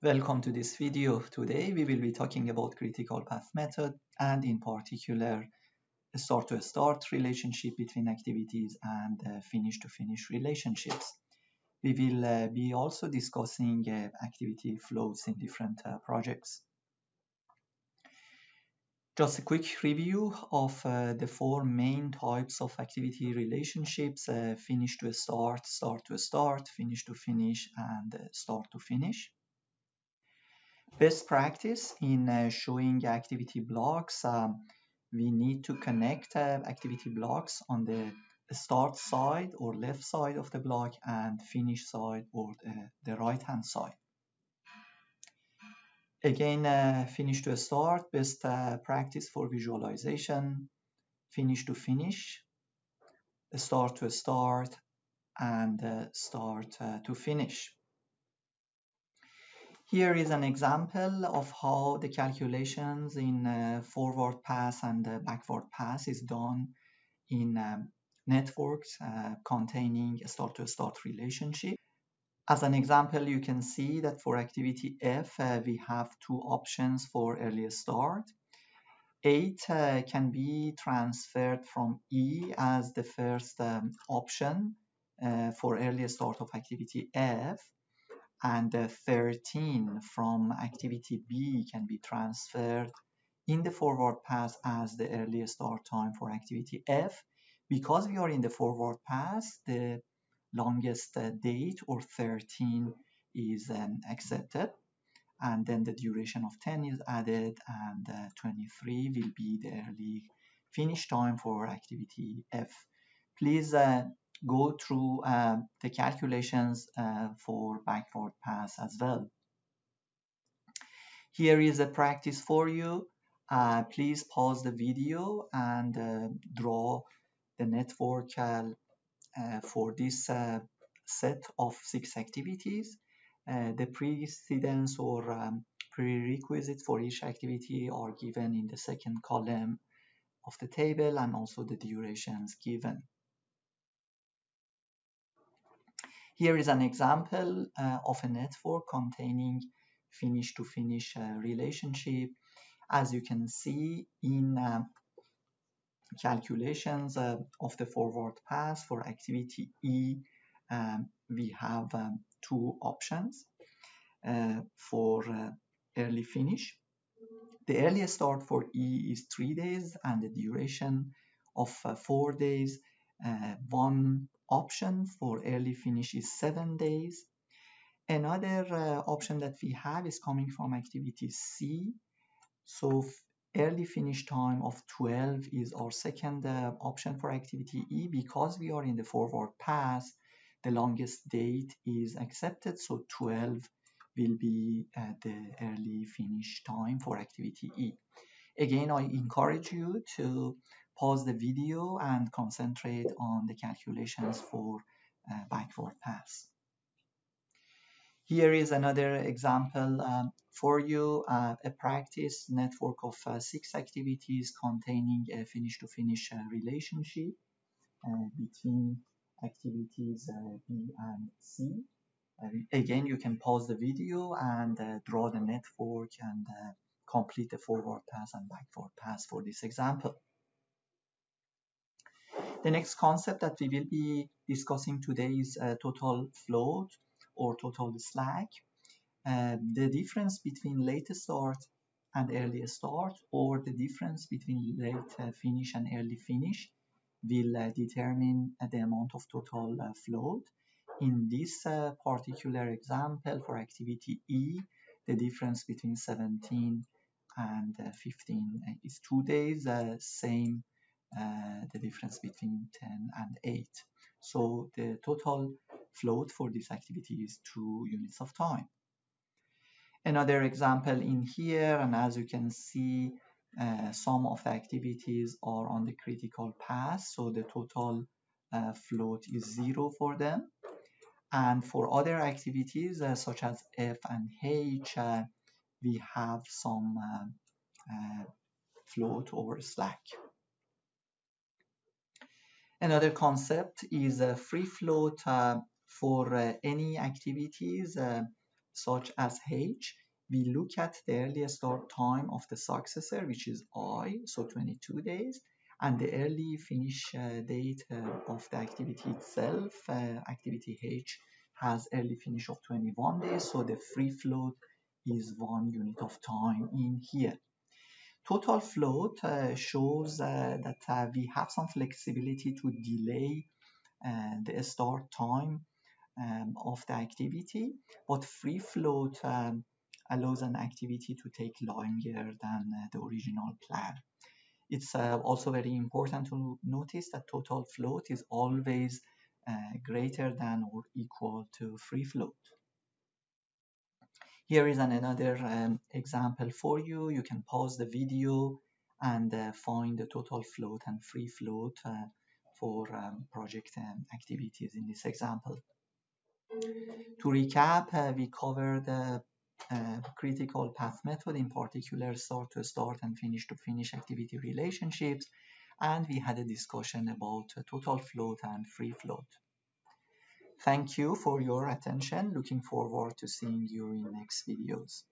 Welcome to this video. Today we will be talking about critical path method and in particular start to start relationship between activities and uh, finish to finish relationships. We will uh, be also discussing uh, activity flows in different uh, projects. Just a quick review of uh, the four main types of activity relationships, uh, finish to start, start to start, finish to finish, and start to finish. Best practice in uh, showing activity blocks, um, we need to connect uh, activity blocks on the start side or left side of the block and finish side or the, the right hand side. Again, uh, finish to start, best uh, practice for visualization, finish to finish, start to start, and uh, start uh, to finish. Here is an example of how the calculations in uh, forward pass and uh, backward pass is done in um, networks uh, containing a start-to-start -start relationship. As an example, you can see that for activity F, uh, we have two options for early start. 8 uh, can be transferred from E as the first um, option uh, for early start of activity F, and uh, 13 from activity B can be transferred in the forward pass as the early start time for activity F. Because we are in the forward pass, the longest uh, date or 13 is um, accepted and then the duration of 10 is added and uh, 23 will be the early finish time for activity F. Please uh, go through uh, the calculations uh, for backward pass as well. Here is a practice for you. Uh, please pause the video and draw the network uh, for this uh, set of six activities. Uh, the precedence or um, prerequisites for each activity are given in the second column of the table and also the durations given. Here is an example uh, of a network containing finish to finish uh, relationship. As you can see in uh, calculations uh, of the forward pass for activity E, um, we have um, two options uh, for uh, early finish. The earliest start for E is three days and the duration of four days. One option for early finish is seven days. Another uh, option that we have is coming from activity C. So early finish time of 12 is our second uh, option for activity E because we are in the forward pass the longest date is accepted so 12 will be uh, the early finish time for activity E again I encourage you to pause the video and concentrate on the calculations for uh, backward pass here is another example um, for you, uh, a practice network of uh, six activities containing a finish-to-finish -finish, uh, relationship uh, between activities uh, B and C. again, you can pause the video and draw the network and complete the forward pass and backward pass for this example. The next concept that we will be discussing today is total float or total slack. Uh, the difference between late start and early start or the difference between late uh, finish and early finish will uh, determine the amount of total uh, float. In this uh, particular example for activity E, the difference between 17 and uh, 15 is two days, same the difference between 10 and 8. So the total float for this activity is two units of time. Another example in here, and as you can see, uh, some of the activities are on the critical path, so the total uh, float is zero for them. And for other activities, uh, such as F and H, uh, we have some uh, uh, float over slack. Another concept is a free float uh, for uh, any activities uh, such as H, we look at the early start time of the successor, which is I, so 22 days, and the early finish date of the activity itself. Activity H has early finish of 21 days, so the free float is one unit of time in here. Total float uh, shows uh, that uh, we have some flexibility to delay the start time um, of the activity, but free float um, allows an activity to take longer than the original plan. It's also very important to notice that total float is always greater than or equal to free float. Here is an, another um, example for you. You can pause the video and uh, find the total float and free float uh, for um, project um, activities in this example. To recap, uh, we covered the uh, critical path method, in particular start to start and finish to finish activity relationships, and we had a discussion about total float and free float. Thank you for your attention. Looking forward to seeing you in next videos.